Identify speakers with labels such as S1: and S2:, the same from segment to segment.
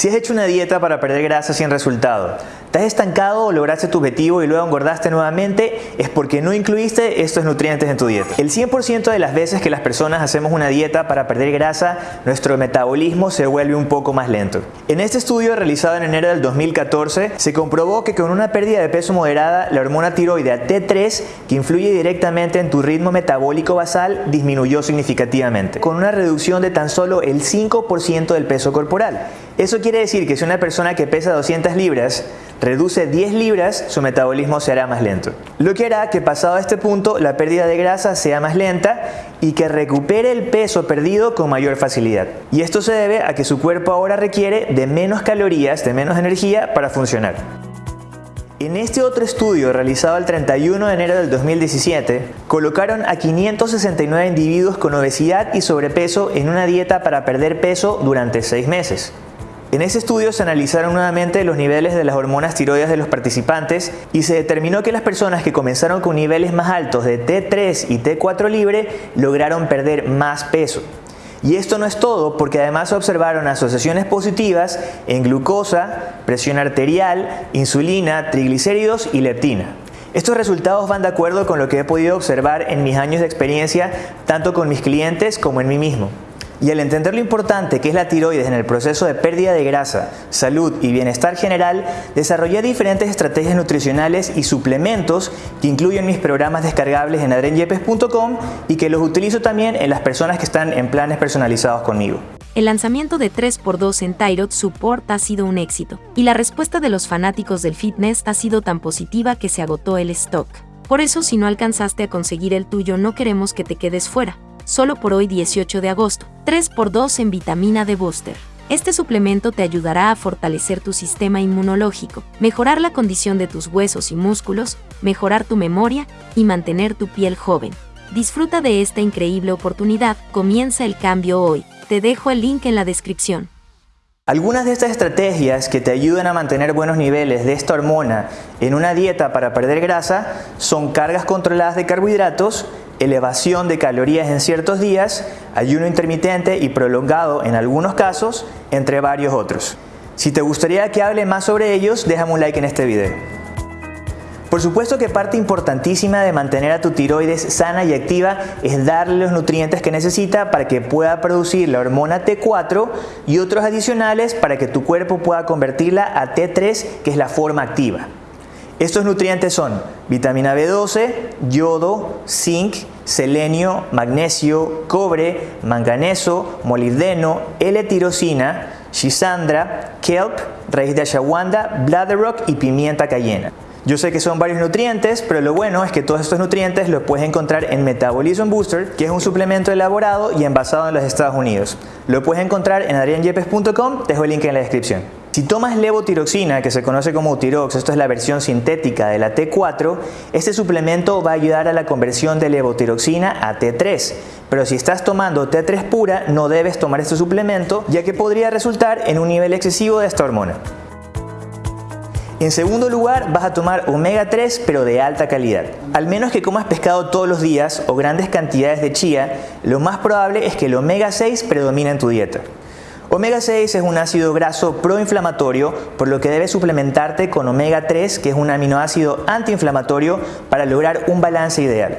S1: Si has hecho una dieta para perder grasa sin resultado, te has estancado o lograste tu objetivo y luego engordaste nuevamente, es porque no incluiste estos nutrientes en tu dieta. El 100% de las veces que las personas hacemos una dieta para perder grasa, nuestro metabolismo se vuelve un poco más lento. En este estudio realizado en enero del 2014, se comprobó que con una pérdida de peso moderada, la hormona tiroidea T3, que influye directamente en tu ritmo metabólico basal, disminuyó significativamente, con una reducción de tan solo el 5% del peso corporal. Eso quiere decir que si una persona que pesa 200 libras reduce 10 libras, su metabolismo será más lento. Lo que hará que pasado este punto la pérdida de grasa sea más lenta y que recupere el peso perdido con mayor facilidad. Y esto se debe a que su cuerpo ahora requiere de menos calorías, de menos energía para funcionar. En este otro estudio realizado el 31 de enero del 2017, colocaron a 569 individuos con obesidad y sobrepeso en una dieta para perder peso durante 6 meses. En ese estudio se analizaron nuevamente los niveles de las hormonas tiroides de los participantes y se determinó que las personas que comenzaron con niveles más altos de T3 y T4 libre lograron perder más peso. Y esto no es todo porque además se observaron asociaciones positivas en glucosa, presión arterial, insulina, triglicéridos y leptina. Estos resultados van de acuerdo con lo que he podido observar en mis años de experiencia tanto con mis clientes como en mí mismo. Y al entender lo importante que es la tiroides en el proceso de pérdida de grasa, salud y bienestar general, desarrollé diferentes estrategias nutricionales y suplementos que incluyen mis programas descargables en adrenyepes.com y que los utilizo también en las personas que están en planes personalizados conmigo.
S2: El lanzamiento de 3x2 en Tyrod Support ha sido un éxito, y la respuesta de los fanáticos del fitness ha sido tan positiva que se agotó el stock. Por eso si no alcanzaste a conseguir el tuyo no queremos que te quedes fuera solo por hoy 18 de agosto, 3x2 en vitamina D Booster. Este suplemento te ayudará a fortalecer tu sistema inmunológico, mejorar la condición de tus huesos y músculos, mejorar tu memoria y mantener tu piel joven. Disfruta de esta increíble oportunidad, comienza el cambio hoy. Te dejo el link en la descripción.
S1: Algunas de estas estrategias que te ayudan a mantener buenos niveles de esta hormona en una dieta para perder grasa son cargas controladas de carbohidratos elevación de calorías en ciertos días, ayuno intermitente y prolongado en algunos casos, entre varios otros. Si te gustaría que hable más sobre ellos, déjame un like en este video. Por supuesto que parte importantísima de mantener a tu tiroides sana y activa es darle los nutrientes que necesita para que pueda producir la hormona T4 y otros adicionales para que tu cuerpo pueda convertirla a T3 que es la forma activa. Estos nutrientes son vitamina B12, yodo, zinc, selenio, magnesio, cobre, manganeso, molibdeno, L-tirosina, shisandra, kelp, raíz de ashwagandha, bladderrock y pimienta cayena. Yo sé que son varios nutrientes, pero lo bueno es que todos estos nutrientes los puedes encontrar en Metabolism Booster, que es un suplemento elaborado y envasado en los Estados Unidos. Lo puedes encontrar en adrianyepes.com, dejo el link en la descripción. Si tomas levotiroxina, que se conoce como Utirox, esto es la versión sintética de la T4, este suplemento va a ayudar a la conversión de levotiroxina a T3. Pero si estás tomando T3 pura, no debes tomar este suplemento, ya que podría resultar en un nivel excesivo de esta hormona. En segundo lugar, vas a tomar omega 3 pero de alta calidad. Al menos que comas pescado todos los días o grandes cantidades de chía, lo más probable es que el omega 6 predomine en tu dieta. Omega 6 es un ácido graso proinflamatorio, por lo que debes suplementarte con omega 3, que es un aminoácido antiinflamatorio, para lograr un balance ideal.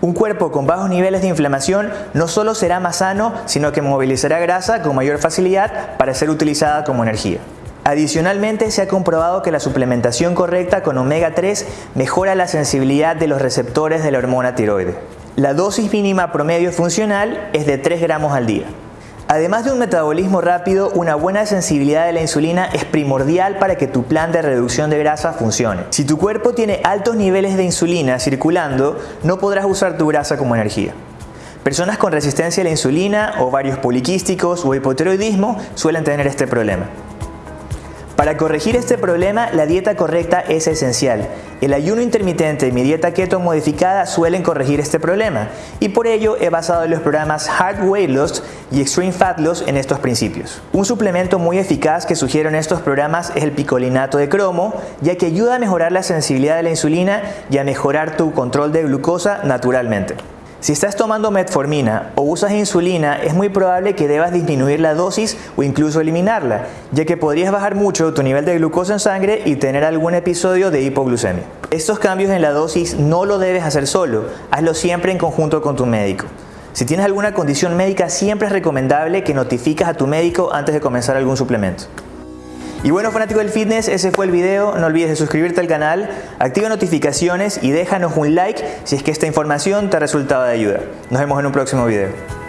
S1: Un cuerpo con bajos niveles de inflamación no solo será más sano, sino que movilizará grasa con mayor facilidad para ser utilizada como energía. Adicionalmente, se ha comprobado que la suplementación correcta con omega 3 mejora la sensibilidad de los receptores de la hormona tiroide. La dosis mínima promedio funcional es de 3 gramos al día. Además de un metabolismo rápido, una buena sensibilidad de la insulina es primordial para que tu plan de reducción de grasa funcione. Si tu cuerpo tiene altos niveles de insulina circulando, no podrás usar tu grasa como energía. Personas con resistencia a la insulina, ovarios poliquísticos o hipotiroidismo suelen tener este problema. Para corregir este problema, la dieta correcta es esencial. El ayuno intermitente y mi dieta keto modificada suelen corregir este problema y por ello he basado los programas Hard Weight Loss y Extreme Fat Loss en estos principios. Un suplemento muy eficaz que sugiero en estos programas es el picolinato de cromo, ya que ayuda a mejorar la sensibilidad de la insulina y a mejorar tu control de glucosa naturalmente. Si estás tomando metformina o usas insulina, es muy probable que debas disminuir la dosis o incluso eliminarla, ya que podrías bajar mucho tu nivel de glucosa en sangre y tener algún episodio de hipoglucemia. Estos cambios en la dosis no lo debes hacer solo, hazlo siempre en conjunto con tu médico. Si tienes alguna condición médica, siempre es recomendable que notifiques a tu médico antes de comenzar algún suplemento. Y bueno fanático del fitness, ese fue el video. No olvides de suscribirte al canal, activa notificaciones y déjanos un like si es que esta información te ha resultado de ayuda. Nos vemos en un próximo video.